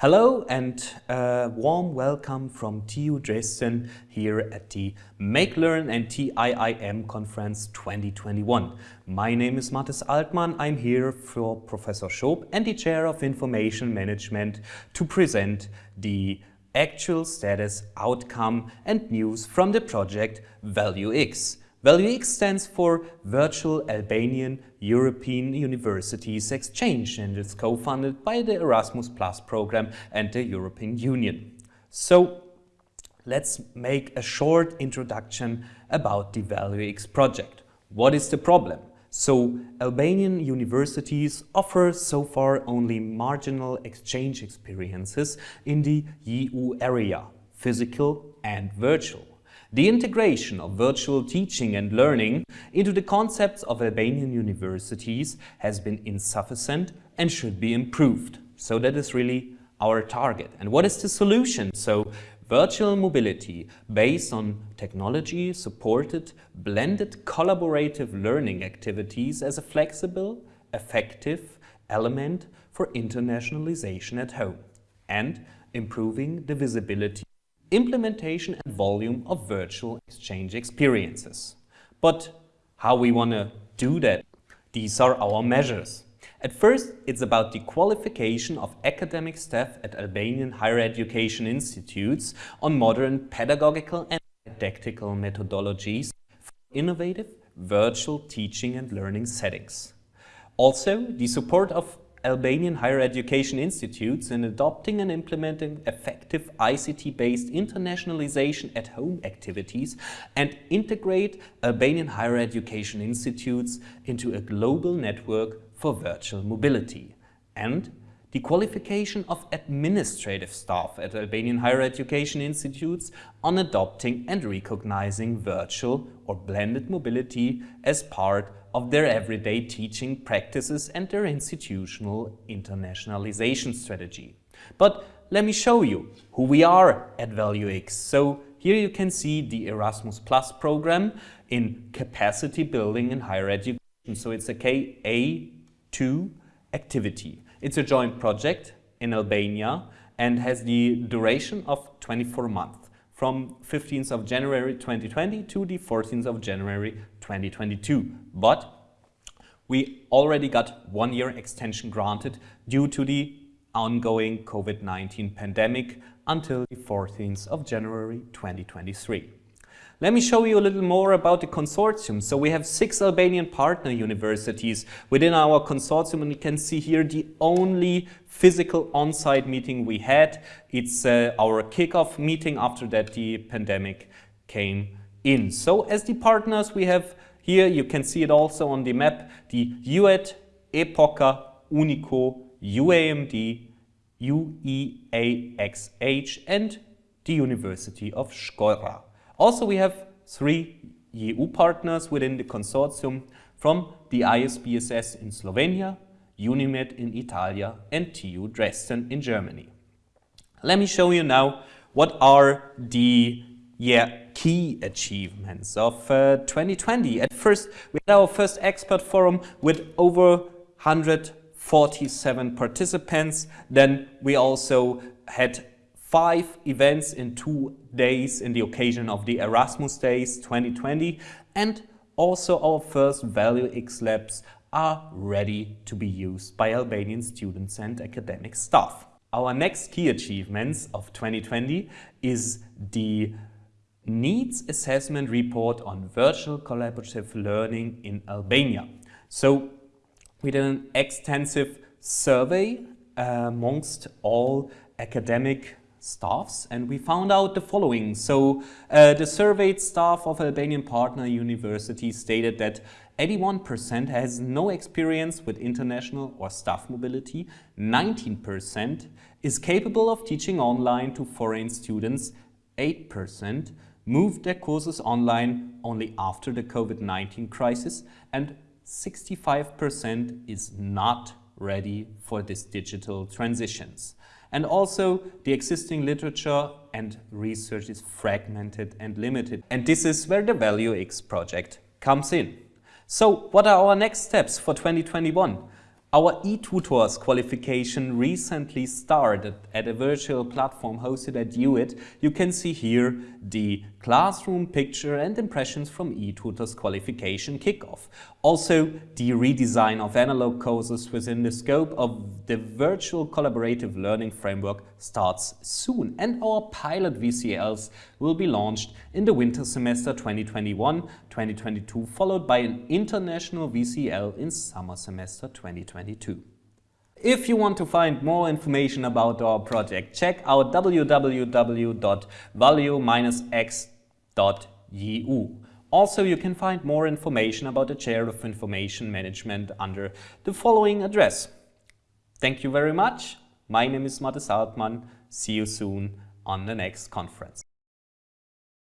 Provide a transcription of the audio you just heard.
Hello and a warm welcome from TU Dresden here at the Make Learn and TIIM Conference 2021. My name is Mathis Altmann. I'm here for Professor Schoop and the Chair of Information Management to present the actual status, outcome and news from the project ValueX. ValueX stands for Virtual Albanian European Universities Exchange and it's co-funded by the Erasmus Plus program and the European Union. So let's make a short introduction about the ValueX project. What is the problem? So Albanian universities offer so far only marginal exchange experiences in the EU area, physical and virtual. The integration of virtual teaching and learning into the concepts of Albanian universities has been insufficient and should be improved. So that is really our target. And what is the solution? So virtual mobility based on technology supported blended collaborative learning activities as a flexible, effective element for internationalization at home and improving the visibility implementation and volume of virtual exchange experiences. But how we want to do that? These are our measures. At first, it's about the qualification of academic staff at Albanian higher education institutes on modern pedagogical and didactical methodologies for innovative virtual teaching and learning settings. Also, the support of Albanian higher education institutes in adopting and implementing effective ICT-based internationalization at home activities and integrate Albanian higher education institutes into a global network for virtual mobility. And the qualification of administrative staff at Albanian higher education institutes on adopting and recognizing virtual or blended mobility as part of their everyday teaching practices and their institutional internationalization strategy. But let me show you who we are at ValueX. So here you can see the Erasmus Plus program in capacity building in higher education. So it's a KA2 activity. It's a joint project in Albania and has the duration of 24 months from 15th of January 2020 to the 14th of January 2022. But we already got one year extension granted due to the ongoing COVID-19 pandemic until the 14th of January 2023. Let me show you a little more about the consortium. So we have six Albanian partner universities within our consortium and you can see here the only physical on-site meeting we had. It's uh, our kickoff meeting after that the pandemic came in. So as the partners we have here, you can see it also on the map, the UET, EPOKA, UNICO, UAMD, UEAXH and the University of Shkodra. Also, we have three EU partners within the consortium from the ISSBS in Slovenia, UNIMED in Italia and TU Dresden in Germany. Let me show you now what are the yeah, key achievements of uh, 2020. At first, we had our first expert forum with over 147 participants. Then we also had five events in two days in the occasion of the Erasmus Days 2020 and also our first Value X labs are ready to be used by Albanian students and academic staff. Our next key achievements of 2020 is the Needs Assessment Report on Virtual Collaborative Learning in Albania. So we did an extensive survey uh, amongst all academic staffs and we found out the following. So uh, the surveyed staff of Albanian partner universities stated that 81% has no experience with international or staff mobility, 19% is capable of teaching online to foreign students, 8% moved their courses online only after the COVID-19 crisis. And 65% is not ready for these digital transitions. And also the existing literature and research is fragmented and limited. And this is where the ValueX project comes in. So what are our next steps for 2021? Our eTutors qualification recently started at a virtual platform hosted at UIT. You can see here the classroom picture and impressions from eTutors qualification kickoff. Also, the redesign of analog courses within the scope of the virtual collaborative learning framework starts soon and our pilot VCLs will be launched in the winter semester 2021-2022 followed by an international VCL in summer semester 2020. 2022. If you want to find more information about our project, check out www.value-x.eu. Also, you can find more information about the Chair of Information Management under the following address. Thank you very much. My name is Mathis Altmann. See you soon on the next conference.